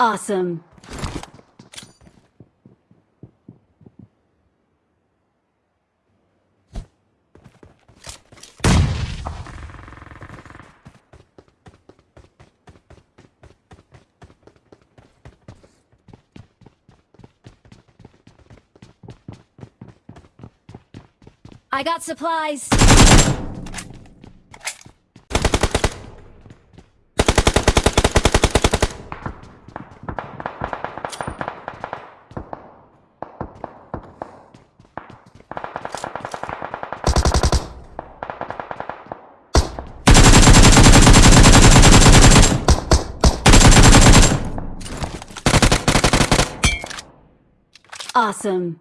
Awesome. I got supplies. Awesome.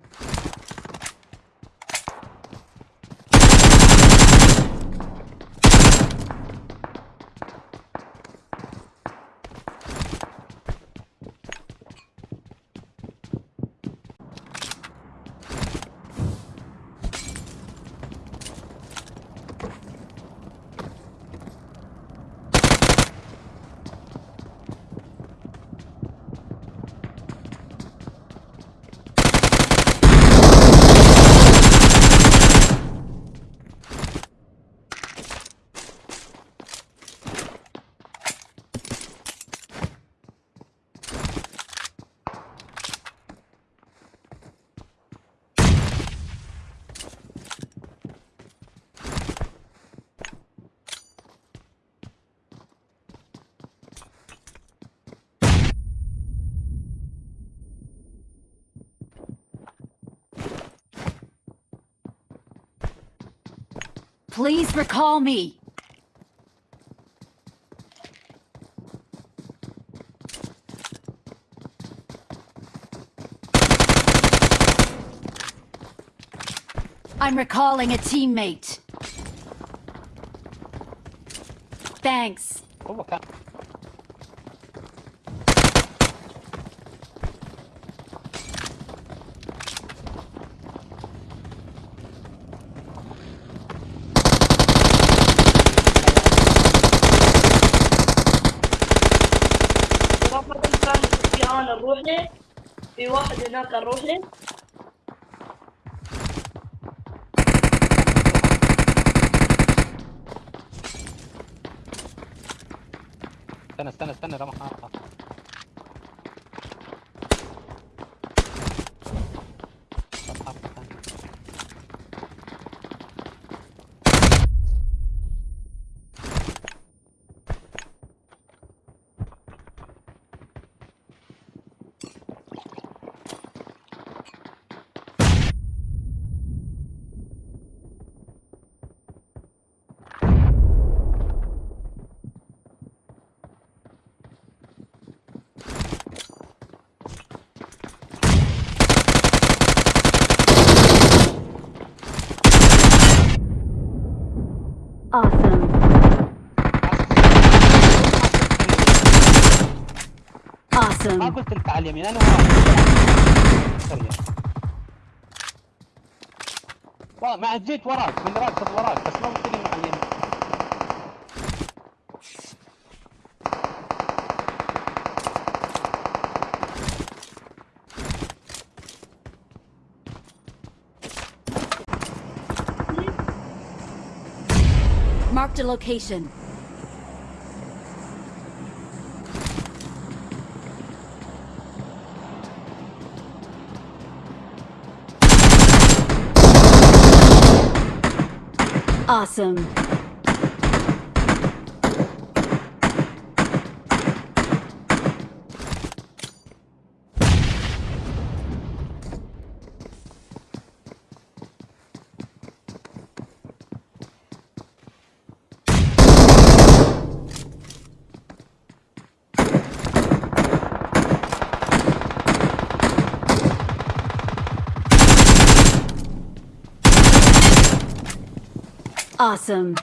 Please recall me. I'm recalling a teammate. Thanks. Oh, هو أنا نروح له في واحد هناك نروح له استنى استنى استنى. رمح ما Awesome. قلت لك على اليمين انا وراك سريع. وا- ما جيت وراك من راكب وراك بس ما قلت لي على اليمين Marked a location. Awesome. Awesome.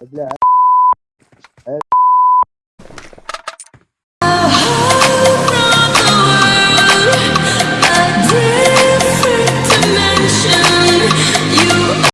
Бля,